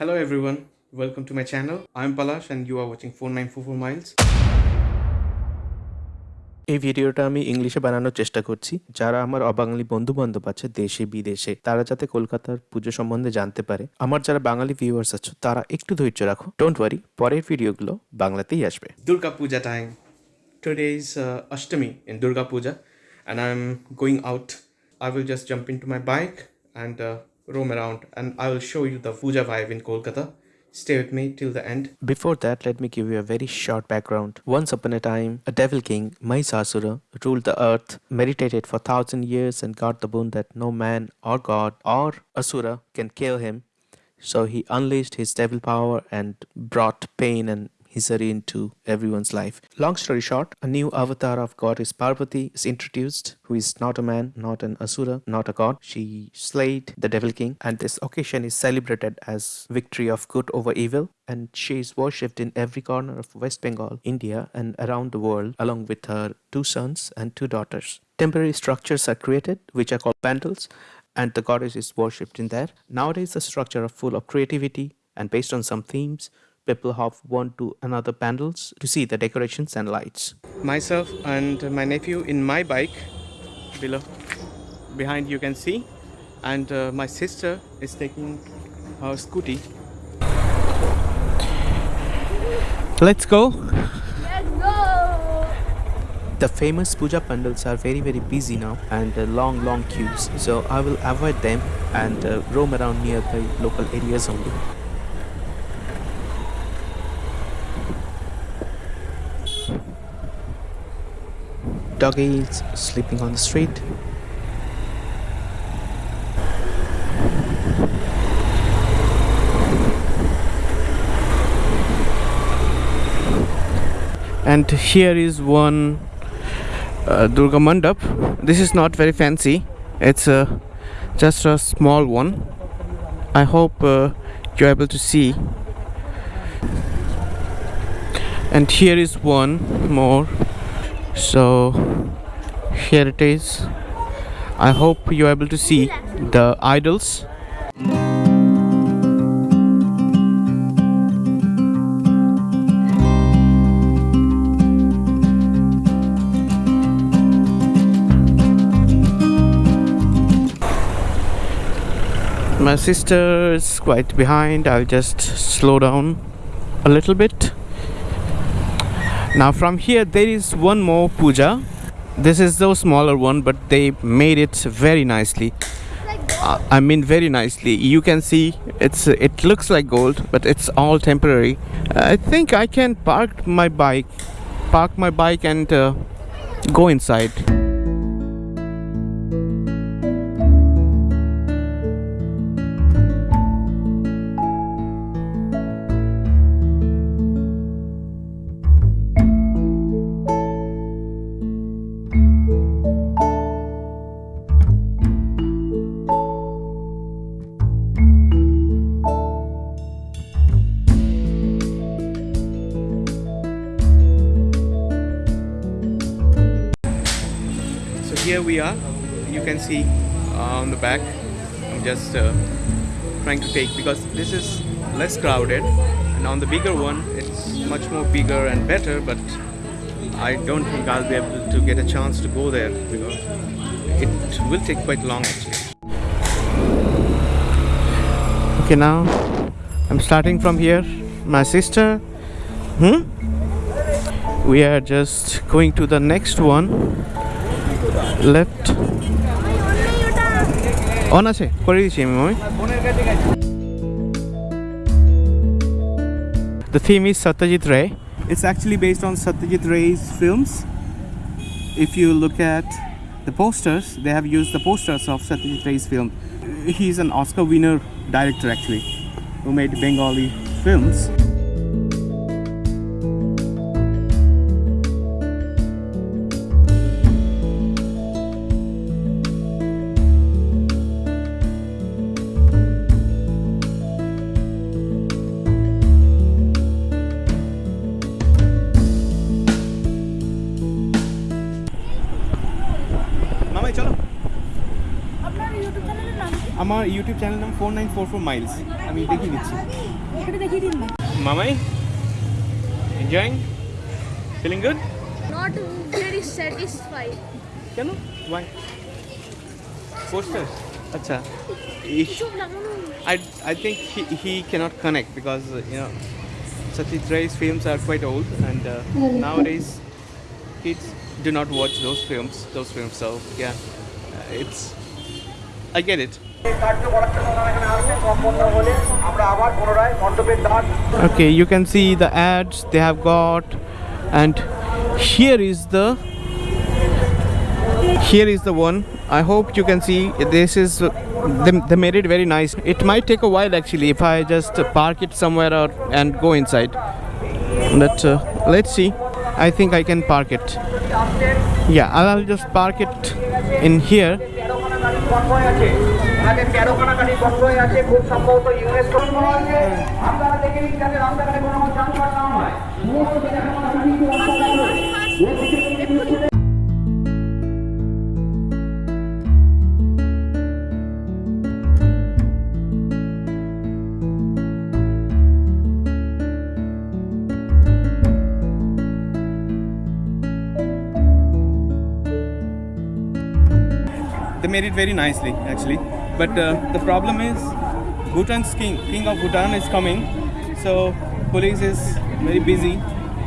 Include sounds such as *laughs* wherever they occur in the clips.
Hello everyone, welcome to my channel. I'm Palash and you are watching 4944miles. এই ভিডিওটা আমি ইংলিশে বানানোর চেষ্টা করছি। যারা আমার অবাঙালি বন্ধু বান্ধব আছে দেশে বিদেশে তারা যাতে কলকাতার পুজো সম্বন্ধে জানতে পারে। আমার যারা বাঙালি ভিউয়ার্স আছে তারা একটু ধৈর্য রাখো। ডোন্ট ওয়ারি পরের ভিডিওগুলো বাংলাতেই আসবে। Durga Puja time today is Ashtami in Durga Puja and I am going out I will just jumping to my bike and roam around and I will show you the Puja vibe in Kolkata. Stay with me till the end. Before that, let me give you a very short background. Once upon a time, a devil king, Mahisasura, ruled the earth, meditated for thousand years, and got the boon that no man or god or asura can kill him. So he unleashed his devil power and brought pain and misery into everyone's life. Long story short, a new avatar of goddess Parvati is introduced, who is not a man, not an asura, not a god. She slayed the devil king, and this occasion is celebrated as victory of good over evil. And she is worshipped in every corner of West Bengal, India, and around the world, along with her two sons and two daughters. Temporary structures are created, which are called pandals, and the goddess is worshipped in there. Nowadays, the structure are full of creativity and based on some themes. People have one to another pandals to see the decorations and lights. Myself and my nephew in my bike below. Behind you can see. And uh, my sister is taking her scooty. Let's go. Let's go! The famous puja pandals are very very busy now and uh, long long queues. So I will avoid them and uh, roam around nearby local areas only. Doggies sleeping on the street. and here is one uh, Durga Mandap. This is not very fancy. It's uh, just a small one. I hope uh, you're able to see. And here is one more. So here it is. I hope you're able to see the idols. My sister is quite behind. I'll just slow down a little bit. Now, from here, there is one more puja. This is the smaller one, but they made it very nicely. Uh, I mean, very nicely. You can see it's it looks like gold, but it's all temporary. I think I can park my bike, park my bike, and uh, go inside. Here we are. You can see uh, on the back. I'm just uh, trying to take because this is less crowded, and on the bigger one, it's much more bigger and better. But I don't think I'll be able to get a chance to go there because it will take quite long actually. Okay, now I'm starting from here. My sister, hmm? We are just going to the next one. Left on আছে করে দিচ্ছি আমি mummy The theme is Satyajit Ray. It's actually based on Satyajit Ray's films. If you look at the posters, they have used the posters of Satyajit Ray's film. He's an Oscar winner director actually, who made Bengali films. আমার আমার YouTube channel নাম four nine four four miles আমি দেখিয়ে দিচ্ছি এখানে দেখিয়ে দিন না মামাই enjoying feeling good not very satisfied কেন ওয়াই পোস্টার আচ্ছা সব লাগানো I, I think he, he cannot connect because uh, you know Satyajit Ray's films are quite old and uh, nowadays kids do not watch those films those films so yeah uh, it's I get it okay you can see the ads they have got and here is the here is the one. I hope you can see this is they, they made it very nice. It might take a while actually if i just park it somewhere or and go inside. But uh, let's see. I think i can park it. Yeah I'll just park it in here convoy আছে আমাদের তেরো খানা গাড়ি convoy আছে খুব সম্ভবত UNESCO আছে আপনারা দেখে নিন যাতে রাস্তাঘাটে কোনো যানজট না হয় সমস্ত দেখাশোনা সাহিত্য রাস্তাঘাট they made it very nicely actually but uh, the problem is bhutan's king king of bhutan is coming. So police is very busy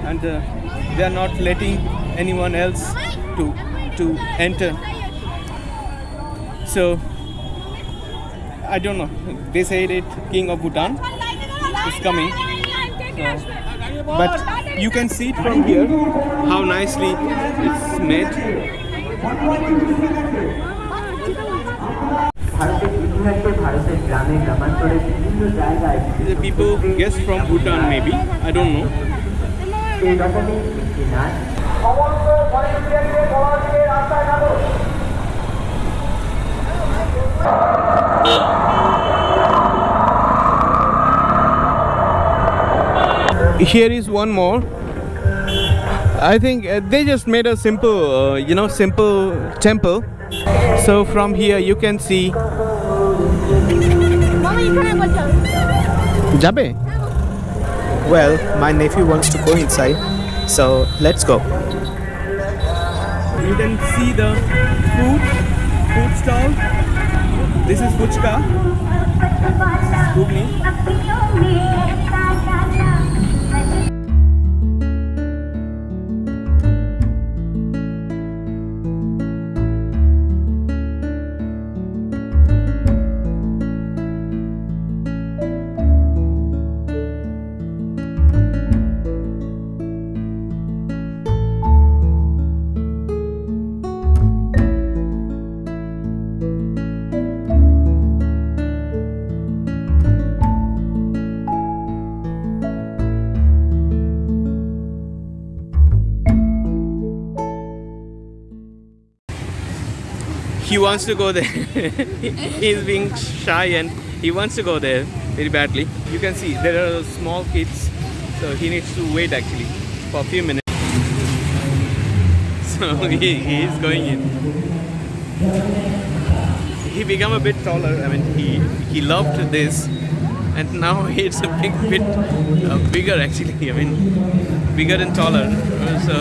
and uh, they are not letting anyone else to to enter. So i don't know. They said it king of bhutan is coming. So, but you can see it from here how nicely it's made the people guess from Bhutan maybe, I don't know. Here is one more. I think uh, they just made a simple, uh, you know, simple temple. So from here you can see যাবে Well, my nephew wants to go inside, so let's go. You can see the food, food stall. This is Fuchka. This is he wants to go there. *laughs* He's being shy and he wants to go there very badly. You can see there are small kids so he needs to wait actually for a few minutes. *laughs* So he, is going in. He become a bit taller i mean he he loved this and now *laughs* it's a big bit uh, bigger actually i mean bigger and taller. So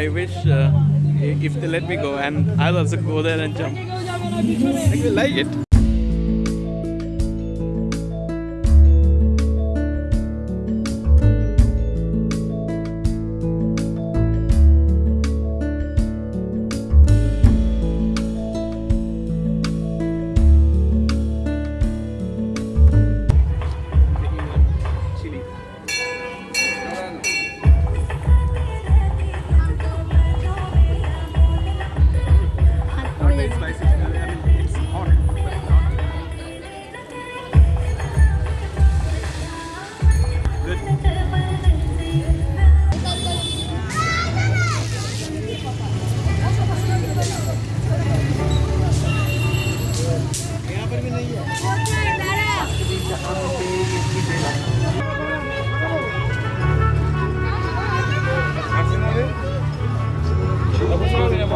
i wish uh, if they let me go and i'll also go there and jump. I actually like it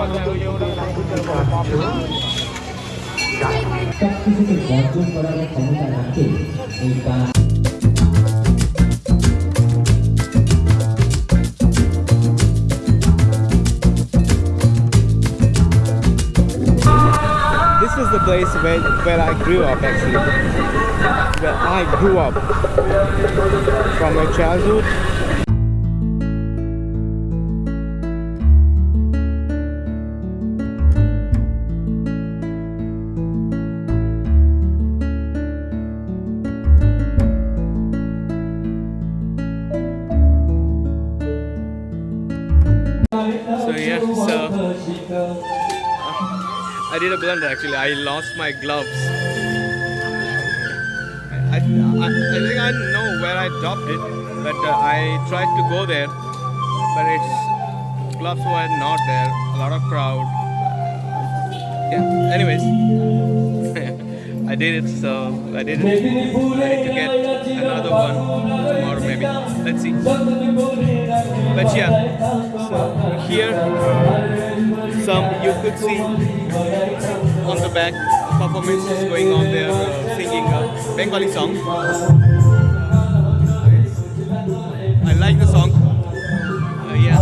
This is the place where, where I grew up actually. Where I grew up. From my childhood. I did a blunder actually. I lost my gloves. I, I, I, think I know where I dropped it, but uh, I tried to go there, but its gloves were not there. A lot of crowd. Yeah. Anyways, *laughs* I did it, so I did it. I need to get another one tomorrow maybe. Let's see. But yeah, you could see on the back performances going on there uh, singing a Bengali song. I like the song. Uh, yeah,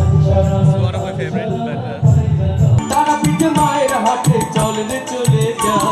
it's one of my favorite. But uh,